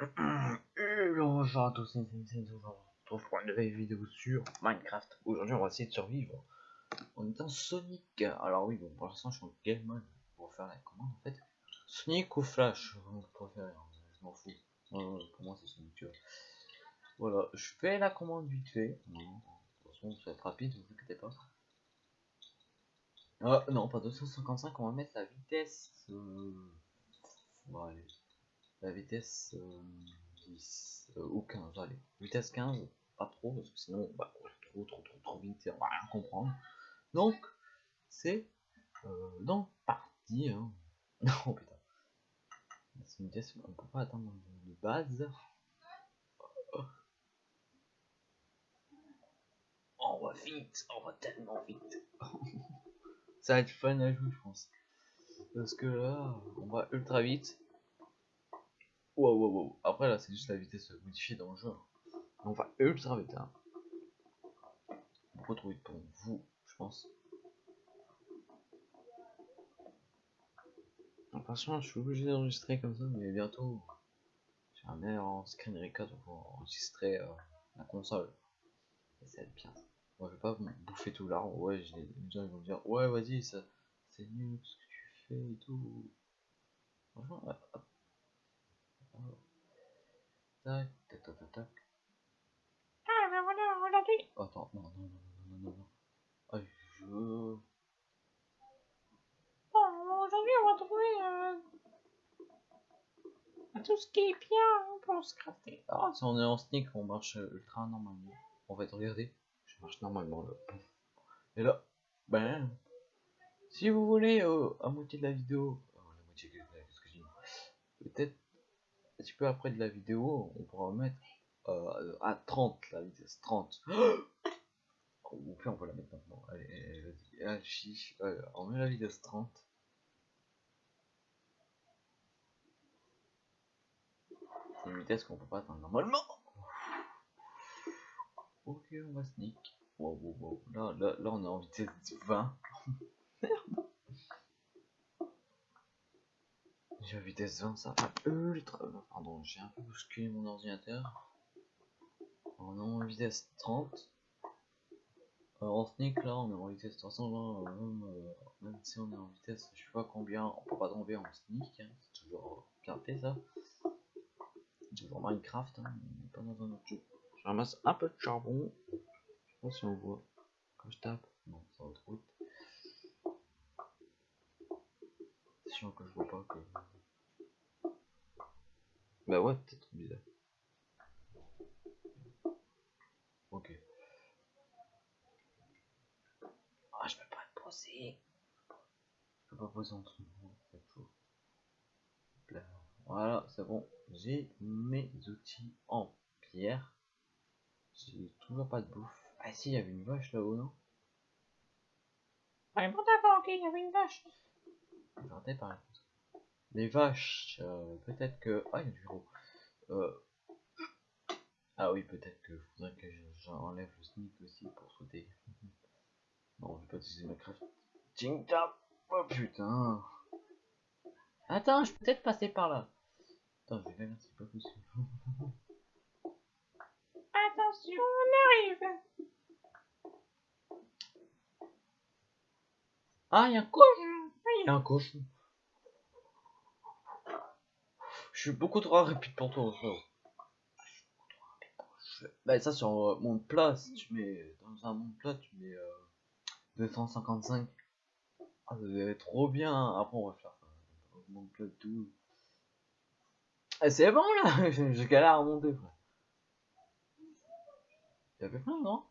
Bonjour à tous, c'est retrouve pour une nouvelle vidéo sur Minecraft. Aujourd'hui, on va essayer de survivre en étant Sonic. Alors oui, bon, pour l'instant, je suis en Game Mode pour faire la commande en fait. Sonic ou Flash, vous hein, je m'en fous. Euh, pour moi, c'est Sonic, tu vois. Voilà, je fais la commande vite fait. De toute façon, ça va être rapide, vous inquiétez pas. Ah non, pas 255, on va mettre la vitesse. Euh... Bon, allez. La vitesse euh, 10 euh, ou 15, allez. Vitesse 15, pas trop, parce que sinon on va courir trop, trop, trop, trop vite et on va rien comprendre. Donc, c'est euh, donc parti. Hein. Non, putain. C'est une vitesse qu'on peut pas atteindre de base. On va vite, on va tellement vite. Ça va être fun à jouer, je pense. Parce que là, on va ultra vite. Après, là, c'est juste la vitesse modifiée dans le jeu. On va ultra vite. Hein. Trop vite pour vous, je pense. Franchement, je suis obligé d'enregistrer comme ça, mais bientôt, j'ai un meilleur en screen record pour enregistrer euh, la console. Et ça va être bien. Moi, je vais pas bouffer tout l'arbre. Ouais, les gens ils vont me dire, ouais, vas-y, ça, c'est nul ce que tu fais et tout. Franchement. Tac, tac, tac, tac, tac. Ah, ben voilà, aujourd'hui. Attends, non, non, non, non, non, non, non. Ah, je... Bon, aujourd'hui, on va trouver euh, tout ce qui est bien pour se crafter. Ah, si on est en sneak, on marche ultra normalement. En fait, regardez, je marche normalement là. Et là, ben, si vous voulez, euh, à moitié de la vidéo, oh, la moitié, qu'est-ce que je dis Peut-être un petit peu après de la vidéo, on pourra mettre euh, à 30, la vitesse 30. Ou on peut la mettre maintenant. Allez, vas-y, ah, euh, on met la vitesse 30. C'est une vitesse qu'on peut pas atteindre normalement. Ok, on va sneak. Wow, wow, wow. Là, là, là, on est en vitesse 20. Merde. Vitesse 20, ça va ultra. Pardon, j'ai un peu bousculé mon ordinateur. On est en vitesse 30. Alors en sneak là, on est en vitesse 320. Même, euh, même si on est en vitesse, je sais pas combien, on peut pas tomber en sneak. Hein. C'est toujours fait ça. Toujours Minecraft, hein, mais pas dans un autre. Je ramasse un peu de charbon. Je sais pas si on voit. Quand je tape, non, ça va trop vite. C'est chiant que je vois pas que. Bah ouais, peut-être bizarre. Ok. Ah, je peux pas le poser. Je peux pas poser en dessous. C'est chaud. Là. Voilà, c'est bon. J'ai mes outils en pierre. J'ai toujours pas de bouffe. Ah si, il y avait une vache là-haut, non? Ouais, bon, d'accord, ok, il y avait une vache. J'entends par exemple. Les vaches, euh, peut-être que... Ah, il y a du gros. Euh... Ah oui, peut-être que faudrait que j'enlève le sneak aussi pour sauter. non, je vais pas utiliser ma crafting table. Oh putain. Attends, je peux peut-être passer par là. Attends, je vais là, c'est pas possible. Attention, on arrive. Ah, il y a un cochon. Il y a un cochon. Je suis beaucoup trop rapide pour toi, frérot. Bah ça sur euh, monde plat, si tu mets dans un monde plat, tu mets euh, 255. Ah, ça être trop bien. Après on va faire ça. Monde plat tout. Eh, c'est bon là, j'ai galère à monter, frère. Il y avait plein, non?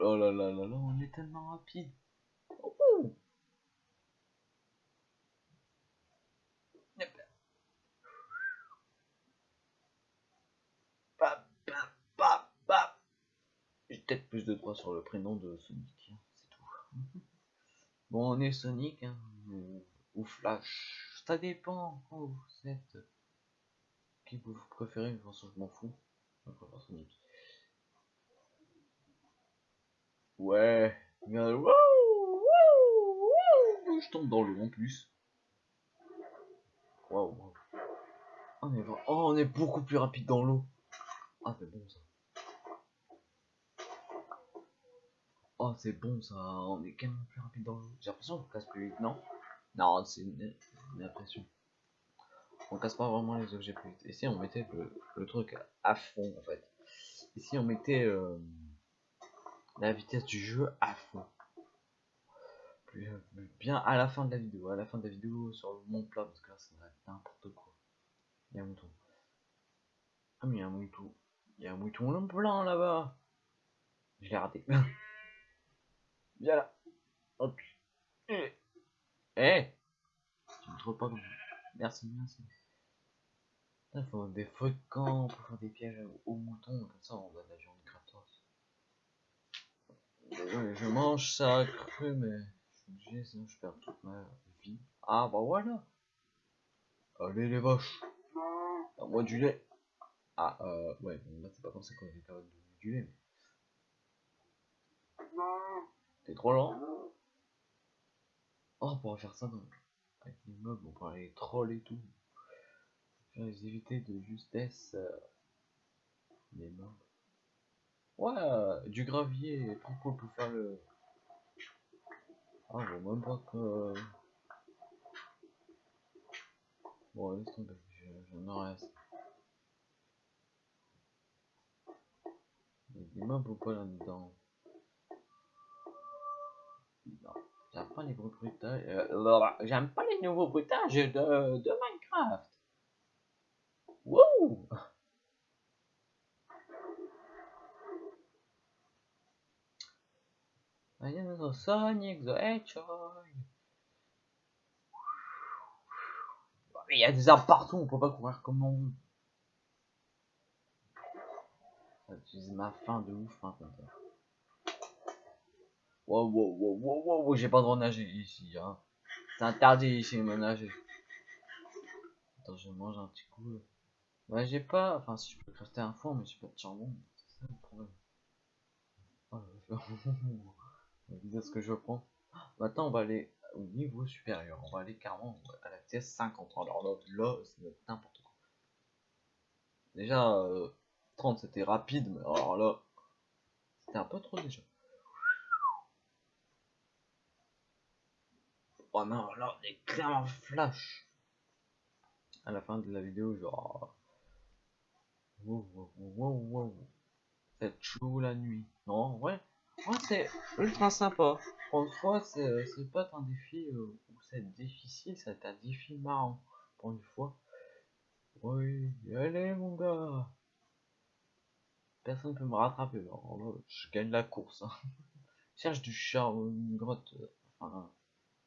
Oh là là là là, on est tellement rapide. J'ai peut-être plus de droits sur le prénom de Sonic, hein, c'est tout. bon, on est Sonic, hein, ou, Flash, ça dépend quand vous êtes. Qui vous préférez, de toute façon, je m'en fous. Ouais, je tombe dans l'eau en plus. Waouh. On est, oh, on est beaucoup plus rapide dans l'eau. Ah, c'est bon ça. Oh, c'est bon ça. On est quand même plus rapide dans l'eau. J'ai l'impression qu'on casse plus vite, non? Non, c'est une, impression. On casse pas vraiment les objets plus vite. Et si on mettait le, le truc à fond en fait? Et si on mettait euh, la vitesse du jeu à fond? Plus, bien à la fin de la vidéo. À la fin de la vidéo sur le mont plat parce que là ça va être n'importe quoi. Il y a un mouton. Ah mais il y a un mouton. Il y a un mouton blanc là-bas. Je l'ai raté. Viens là. Hop. Eh. Eh. Tu me trouves pas comme Merci, merci. Il faut des feux de camp pour faire des pièges aux moutons, comme ça on va nager en gratos. Désolé, je mange ça cru, mais je suis obligé, sinon je perds toute ma vie. Ah bah voilà Allez les vaches À moi du lait Ah, euh, ouais, là c'est pas comme qu'on est capable de du lait, mais... T'es trop lent Oh, on pourra faire ça dans... avec l'immeuble, on pourra aller troll et tout. Les éviter de justesse. Euh... Les meubles. Ouais, euh, du gravier, cool pour faire le... Ah, je même pas que... Bon, laisse tomber, je- j'en aurai assez. Il y a des meubles ou pas là-dedans? J'aime pas les gros bruitages. euh, j'aime pas les nouveaux bruitages de, de Minecraft. Wouh I am Sonic the Hedgehog. Il y a des arbres partout, on peut pas courir comme on veut. Ça utilise ma faim de ouf. Wow, wow, wow, wow, wow, wow, j'ai pas le droit de nager ici, hein. C'est interdit ici de nager. Attends, je mange un petit coup. Ouais, j'ai pas. Enfin, si je peux crafter un four, mais j'ai pas de charbon. C'est ça le problème. Oh, vitesse que je prends. Maintenant, on va aller au niveau supérieur. On va aller carrément à la vitesse 50. Alors là, là c'est n'importe quoi. Déjà, euh, 30 c'était rapide, mais alors là, c'était un peu trop déjà. Oh non, là, on est clairement flash. À la fin de la vidéo, genre. Wow, wow, wow, wow. C'est la nuit. Non, ouais. Ouais, c'est ultra sympa. Pour une fois, c'est pas un défi euh, où c'est difficile, c'est un défi marrant. Pour une fois. Oui, allez mon gars. Personne peut me rattraper. Alors là, je gagne la course. hein. Cherche du charbon, une grotte. euh, Enfin,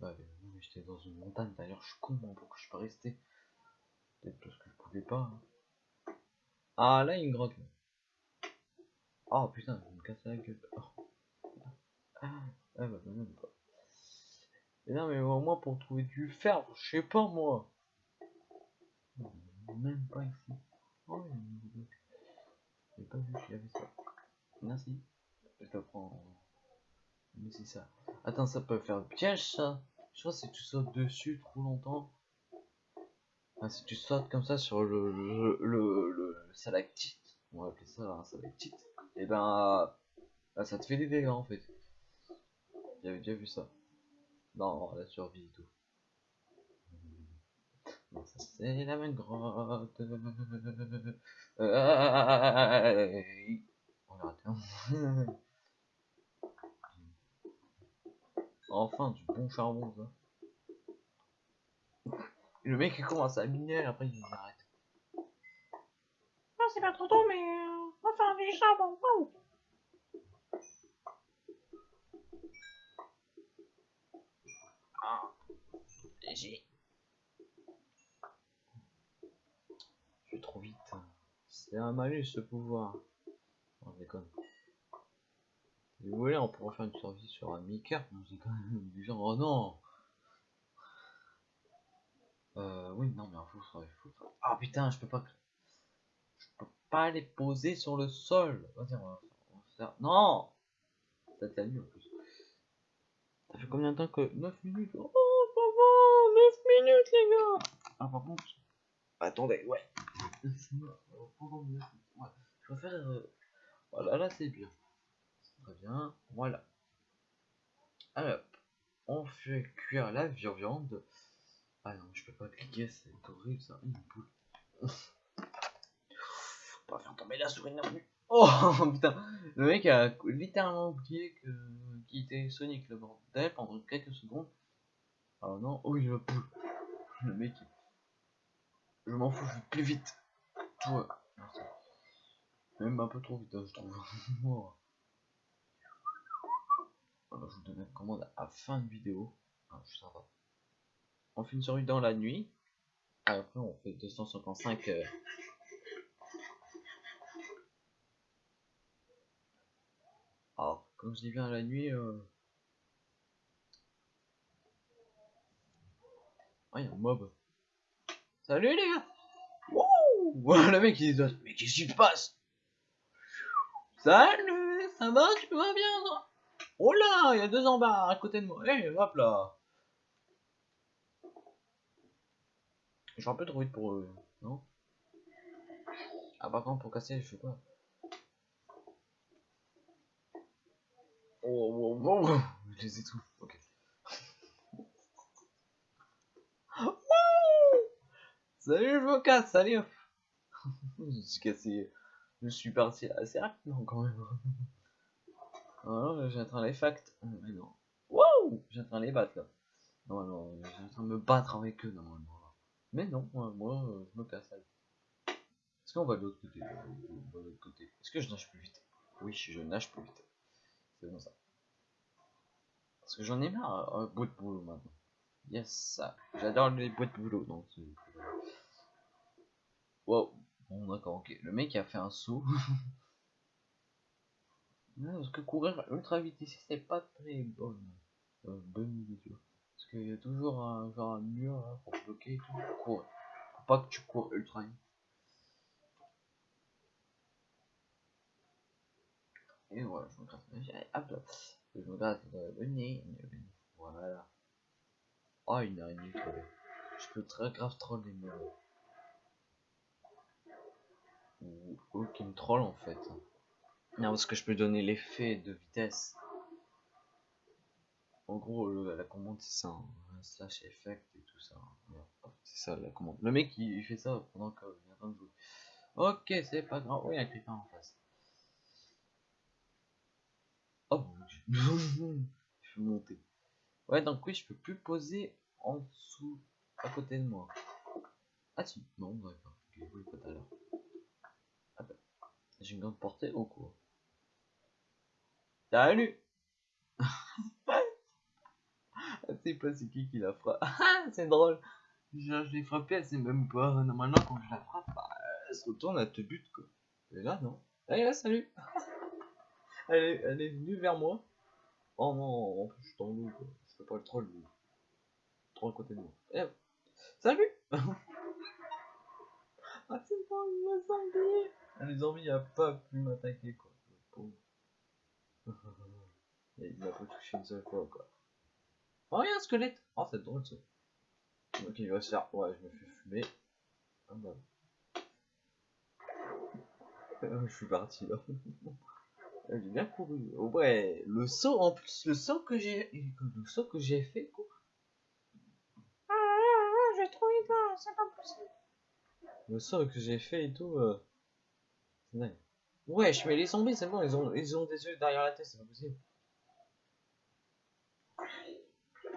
mais j'étais dans une montagne. D'ailleurs, je suis con, moi, pourquoi je suis pas resté Peut-être parce que je pouvais pas. hein. Ah, là, il grotte. Oh putain, je me casse la gueule. Oh. Ah, bah, même pas. Mais non, mais au moins pour trouver du fer, je sais pas moi. Même pas ici. Oh, il y a une. J'ai pas vu qu'il y avait ça. Merci. Je le prends. Mais c'est ça. Attends, ça peut faire piège ça. Si tu sautes dessus trop longtemps. Si tu sautes comme ça sur le, le, le, le stalactite, on va appeler ça un stalactite, et ben bah, ça te fait des dégâts en fait. J'avais déjà vu ça. Dans la survie et tout. Non, ça c'est la même grotte. Euh. hein. Enfin, du bon charbon ça. Le mec il commence à miner, après il arrête. Non, c'est pas trop tôt, mais euh, on va faire du charbon. Wow. Ah, léger. Je suis trop vite. C'est un malus ce pouvoir. Je déconne. Vous voulez, on pourrait faire une survie sur un Mickey. Non, je déconne. Du genre, oh non. Euh, oui, non, mais il faut, Ah putain, je peux pas. Je peux pas les poser sur le sol. Vas-y, on va faire. Non! Ça t'a mis en plus. Ça fait combien de temps que 9 minutes? Oh, ça va 9 minutes, les gars Ah, par contre, Attendez, ouais. Ouais, Je préfère. euh, Voilà, là c'est bien. Très bien, voilà. Alors, on fait cuire la viande. Ah non, je peux pas cliquer, c'est horrible ça. Une boule. Pas faire tomber la souris non plus. Oh putain, le mec a littéralement oublié que qu'il était Sonic le bordel pendant quelques secondes. Oh non, oh il me poule. Le mec, je m'en fous, je vais plus vite. Toi. Même un peu trop vite, hein, je trouve. Oh. Je vous donne une commande à fin de vidéo. Ah, je pas. On fait une série dans la nuit. Après, on fait 255. euh, Alors, comme je dis bien la nuit. Euh... Ah, il un mob. Salut les gars! Wouh! Le mec il dit Mais qu'est-ce qui se passe? Salut! Ça va? Tu vas bien toi? Oh là! Il y a deux embarras à côté de moi. Eh, hop là! Je suis un peu trop vite pour eux, non? Ah, par contre, pour casser, je sais pas. Oh, oh, oh. Je les étouffe, ok. Salut, je me casse, salut Je suis cassé. Je suis parti assez rapidement quand même. Alors, j'ai en train de les facts. Mais non. Train de les battre là. Non, non, j'ai en train de me battre avec eux normalement. Mais non, moi, moi euh, je me casse. Est-ce qu'on va de l'autre côté euh, va de l'autre côté? Est-ce que je nage plus vite? Oui, je nage plus vite. C'est bon ça. Parce que j'en ai marre, un bout de boulot maintenant. Yes, ça. J'adore les boîtes de boulot. Donc, wow. Bon, d'accord, ok. Le mec a fait un saut. Non, parce que courir ultra vite ici, c'est pas très bonne, euh, bonne. Parce qu'il y a toujours un, genre un mur là, pour bloquer et tout. Courir. Faut pas que tu cours ultra vite. Et voilà, je me gratte. Hop. Je me gratte euh, le nez. Voilà. Oh, une araignée trollée. Je peux très grave troller mais Ou eux qui me troll en fait. Non, parce que je peux donner l'effet de vitesse. En gros, le- la commande c'est ça, hein. slash effect et tout ça. Hop, C'est ça la commande. Le mec il, fait ça pendant est en train de jouer. Ok, c'est pas grave. Oui, il y a en face. Oh je peux monter. Ouais, donc oui, je peux plus poser en dessous, à côté de moi. Ah si, non, pas tout à l'heure. J'ai une grande portée ou quoi Salut Ah, c'est pas c'est qui qui la frappe. C'est drôle. Je l'ai frappé, elle sait même pas. Normalement, quand je la frappe, bah, elle se retourne, elle te bute quoi. Et là, non? Allez, là, salut elle, est, elle est venue vers moi. Oh non, en plus, je suis dans quoi. Je fais pas le troll, lui. Trop à côté de moi. Eh, salut Ah, c'est Ah, Les zombies, a pas pu m'attaquer quoi. Le pauvre. Et il m'a pas touché une seule fois quoi. Oh, il y a un squelette Oh, c'est drôle ça. Donc il va se faire. Ouais, je me fais fumer. Ah bah. Euh, Je suis parti là. J'ai bien couru. Oh, ouais, le saut en plus, le saut que j'ai. Le saut que j'ai fait quoi. Ah, ah, ah, je vais trop vite là, c'est pas possible. Le saut que j'ai fait et tout. Euh... Ouais, je mets les zombies, c'est bon, ils ont, ils ont des yeux derrière la tête, c'est pas possible.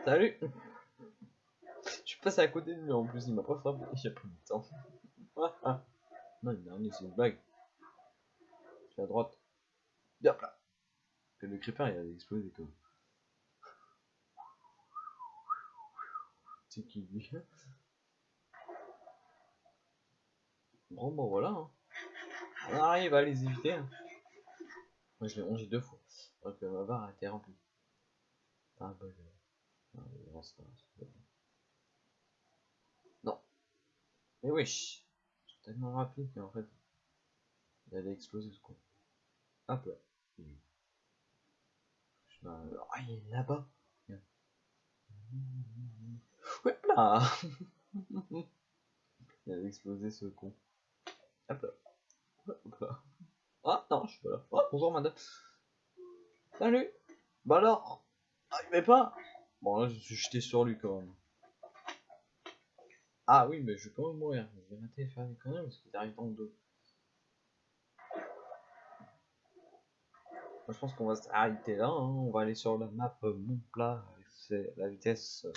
Salut Je suis passé à côté de lui en plus, il m'a pas frappé, a pris du temps. Non, il m'a c'est une blague. Je suis à droite. Hop là Et le creeper il a explosé comme. C'est qui lui Bon, bon, voilà. Hein. On arrive à les éviter. Hein. Moi, je l'ai rongé deux fois. Donc, euh, ma barre a été remplie. Ah, bah, je... Non, mais non, pas-. Non. Mais wesh. C'est tellement rapide qu'en fait, il allait exploser ce con. Hop là. Il est Ah, là-bas. Ouais, là. Il a explosé ce con. Hop là. Ah non, je suis pas là. Oh, bonjour madame. Salut. Bah alors. Ah, il met pas. Bon là, je suis jeté sur lui quand même. Ah oui, mais je vais quand même mourir. Je vais arrêter de faire des conneries parce qu'il arrive dans le dos. Moi, je pense qu'on va s'arrêter là. hein. On va aller sur la map Mon Plat. C'est la vitesse euh,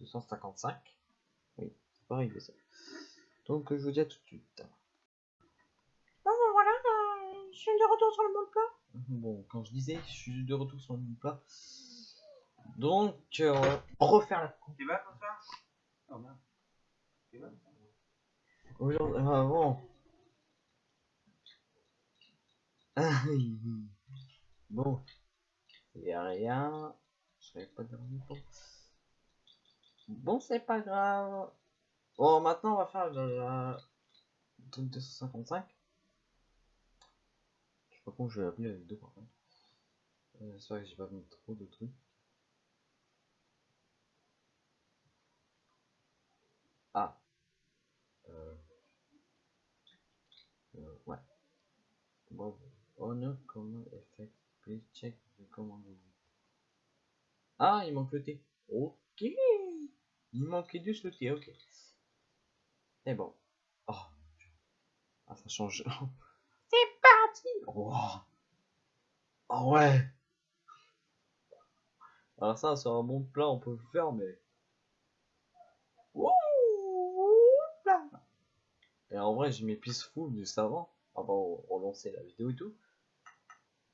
255. Oui, c'est pas arrivé ça. Donc je vous dis à tout de suite. Bon, ben voilà, euh, je suis de retour sur le monde plat. Bon, quand je disais, je suis de retour sur Mon Plat. Donc, euh, refaire la Tu vas comme ça? Oh merde. Vas Aujourd'hui, ah, bon. bon. Il a rien. Je savais pas tout. Bon, c'est pas grave. Bon, maintenant, on va faire le, la... le truc 255. Pas comment je vais appeler la vidéo par contre. Euh, c'est vrai que j'ai pas mis trop de trucs. Ah. Euh... Euh, ouais. Bon, honor command effect. Please check the command. Ah, il manque le T. Ok. Il manquait juste le T, ok. C'est bon. Oh. Ah, ça change. Parti Oh. oh ouais. Alors ça, sur un bon plat, on peut le faire, mais... Et en vrai, j'ai mes peaceful juste avant, avant de relancer la vidéo et tout.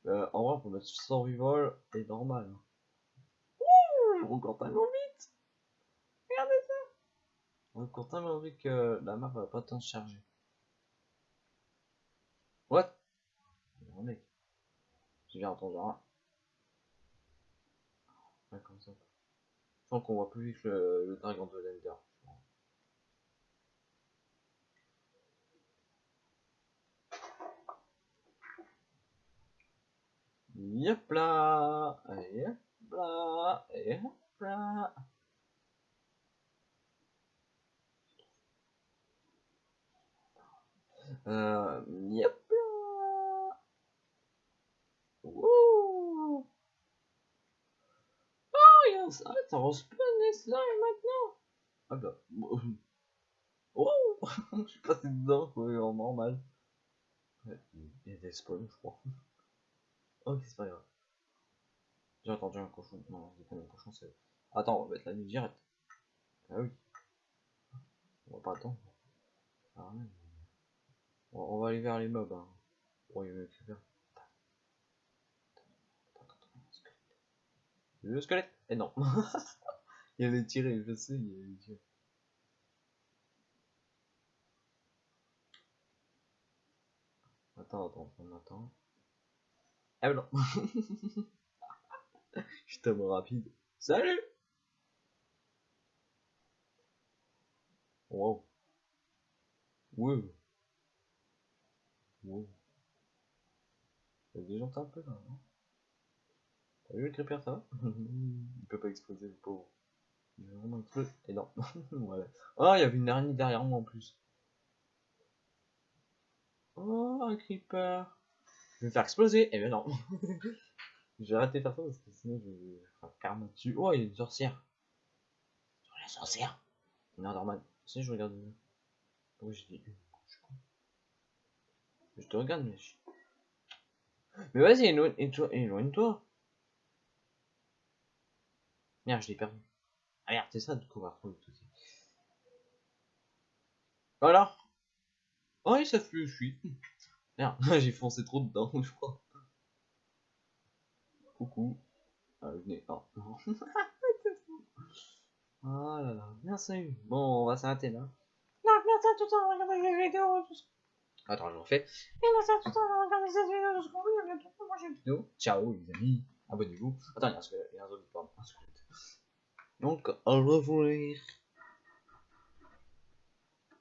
Euh, en vrai, pour mettre survival et normal. hein. On compte tellement vite Regardez ça On compte tellement vite que la map va pas tant se charger. What? Oh mec. Entendu un. Comme ça. Je pense qu'on voit plus vite le, le dragon de l'Ender. Yep là, yep là, yep là. Euh, yep là. Wouh. Oh, il y a les slimes maintenant. Ah bah. Oh, je suis passé dedans, quoi, en normal. Il y a des spawns, je crois. Ok, c'est pas grave. J'ai entendu un cochon. Non, c'est pas un cochon, c'est. Attends, on va mettre la nuit directe. Ah oui. On va pas attendre. Ah. On, va aller vers les mobs. Hein. Oh, y le creeper. Attends, attends, attends, le squelette. Le squelette? Eh non. il allait tirer, je sais, il allait tirer. Attends, attends, on attend. Ah non Je suis tellement rapide. Salut Wow. Wow. Wow. A des gens un peu là, non? T'as le creeper, ça va Il peut pas exploser, le pauvre. Il va vraiment exploser. Et non. voilà. Oh, il y avait une araignée derrière moi en plus. Oh, un creeper. Je vais me faire exploser. Eh ben non. J'ai arrêté de faire ça parce que sinon je vais faire karma dessus. Oh, il y a une sorcière. La sorcière. Non, normal. Si, je regarde. Pourquoi j'ai dit. Je te regarde, mais je... Mais vas-y, éloigne-toi. Merde, je l'ai perdu. Ah merde, c'est ça du coup, on va tout ça. Voilà. Oh, il savent plus où je suis. Merde, j'ai foncé trop dedans, je crois. Coucou. Ah, venez. Oh, non. oh là là, merci. Bon, on va s'arrêter là. Donc, merci à tous d'avoir regardé cette vidéo. Tout ce... Attends, je refais. Et merci à tous d'avoir regardé cette vidéo. Tout ce qu'on veut. À bientôt. Moi, j'ai Vidéo. Ciao, les amis. Abonnez-vous. Attends. Il y a un zombie, pardon. Donc, au revoir.